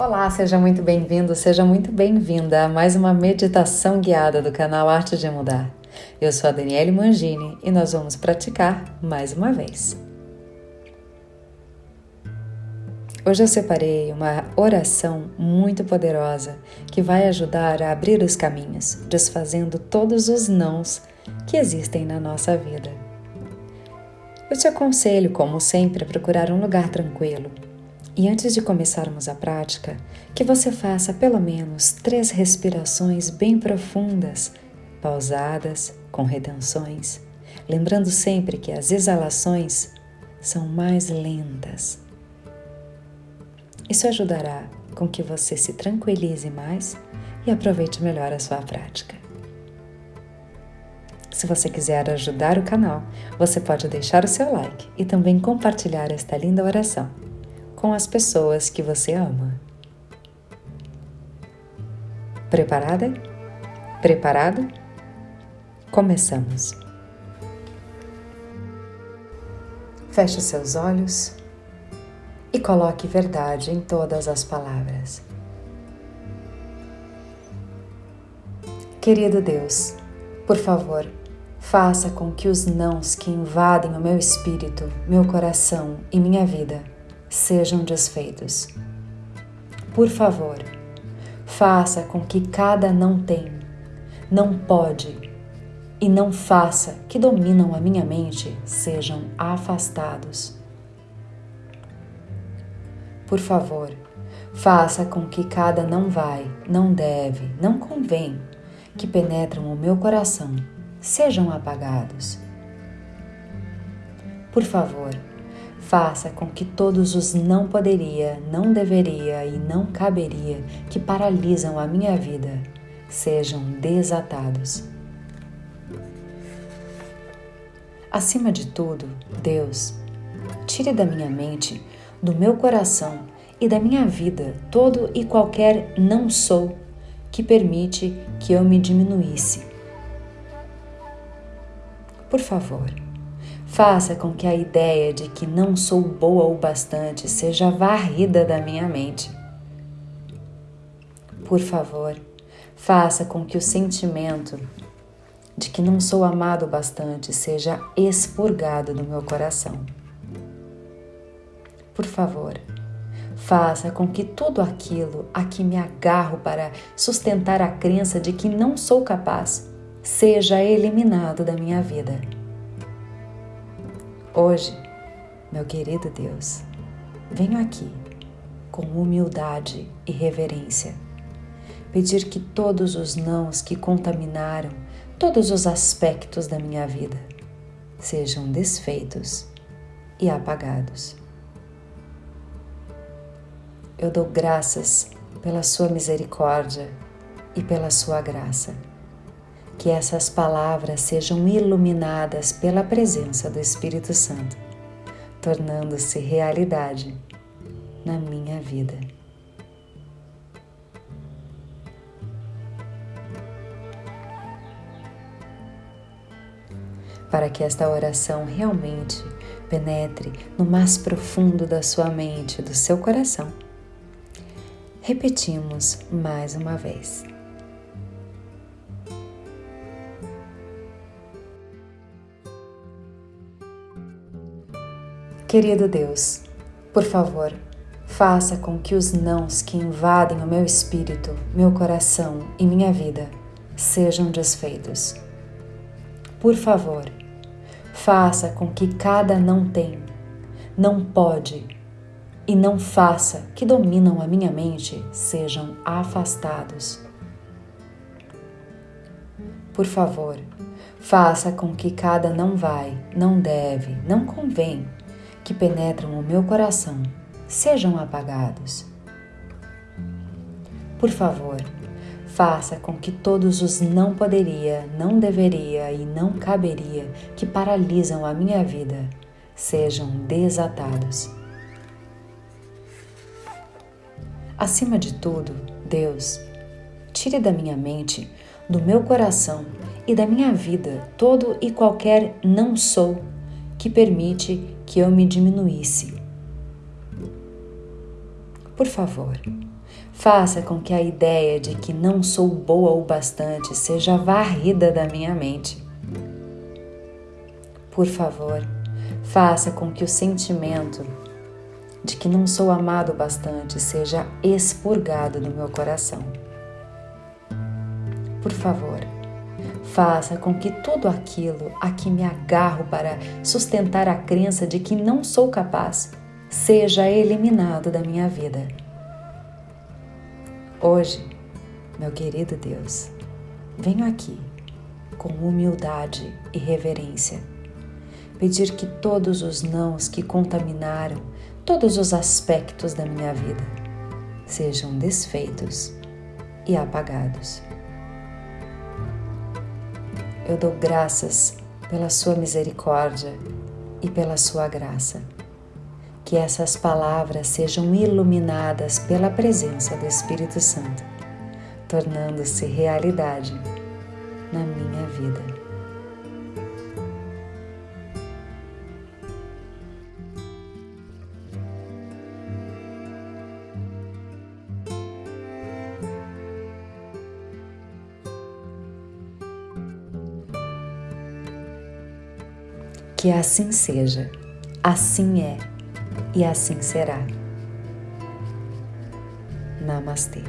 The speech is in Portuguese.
Olá, seja muito bem-vindo, seja muito bem-vinda a mais uma meditação guiada do canal Arte de Mudar. Eu sou a Daniele Mangini e nós vamos praticar mais uma vez. Hoje eu separei uma oração muito poderosa que vai ajudar a abrir os caminhos, desfazendo todos os nãos que existem na nossa vida. Eu te aconselho, como sempre, a procurar um lugar tranquilo e antes de começarmos a prática, que você faça pelo menos três respirações bem profundas, pausadas, com retenções, lembrando sempre que as exalações são mais lentas. Isso ajudará com que você se tranquilize mais e aproveite melhor a sua prática. Se você quiser ajudar o canal, você pode deixar o seu like e também compartilhar esta linda oração com as pessoas que você ama. Preparada? Preparado? Começamos. Feche seus olhos e coloque verdade em todas as palavras. Querido Deus, por favor, faça com que os nãos que invadem o meu espírito, meu coração e minha vida sejam desfeitos. Por favor, faça com que cada não tem, não pode e não faça que dominam a minha mente sejam afastados. Por favor, faça com que cada não vai, não deve, não convém, que penetram o meu coração, sejam apagados. Por favor, faça com que todos os não poderia, não deveria e não caberia que paralisam a minha vida sejam desatados. Acima de tudo, Deus, tire da minha mente, do meu coração e da minha vida todo e qualquer não sou que permite que eu me diminuísse. Por favor, Faça com que a ideia de que não sou boa o bastante seja varrida da minha mente. Por favor, faça com que o sentimento de que não sou amado o bastante seja expurgado do meu coração. Por favor, faça com que tudo aquilo a que me agarro para sustentar a crença de que não sou capaz seja eliminado da minha vida Hoje, meu querido Deus, venho aqui com humildade e reverência pedir que todos os nãos que contaminaram todos os aspectos da minha vida sejam desfeitos e apagados. Eu dou graças pela Sua misericórdia e pela Sua graça que essas palavras sejam iluminadas pela presença do Espírito Santo, tornando-se realidade na minha vida. Para que esta oração realmente penetre no mais profundo da sua mente, do seu coração, repetimos mais uma vez. Querido Deus, por favor, faça com que os nãos que invadem o meu espírito, meu coração e minha vida sejam desfeitos. Por favor, faça com que cada não tem, não pode e não faça que dominam a minha mente sejam afastados. Por favor, faça com que cada não vai, não deve, não convém que penetram o meu coração sejam apagados. Por favor, faça com que todos os não poderia, não deveria e não caberia que paralisam a minha vida sejam desatados. Acima de tudo, Deus, tire da minha mente, do meu coração e da minha vida todo e qualquer não sou que permite que eu me diminuísse. Por favor, faça com que a ideia de que não sou boa o bastante seja varrida da minha mente. Por favor, faça com que o sentimento de que não sou amado bastante seja expurgado do meu coração. Por favor, faça com que tudo aquilo a que me agarro para sustentar a crença de que não sou capaz seja eliminado da minha vida. Hoje, meu querido Deus, venho aqui com humildade e reverência pedir que todos os nãos que contaminaram todos os aspectos da minha vida sejam desfeitos e apagados. Eu dou graças pela Sua misericórdia e pela Sua graça. Que essas palavras sejam iluminadas pela presença do Espírito Santo, tornando-se realidade na minha vida. Que assim seja, assim é e assim será. Namastê.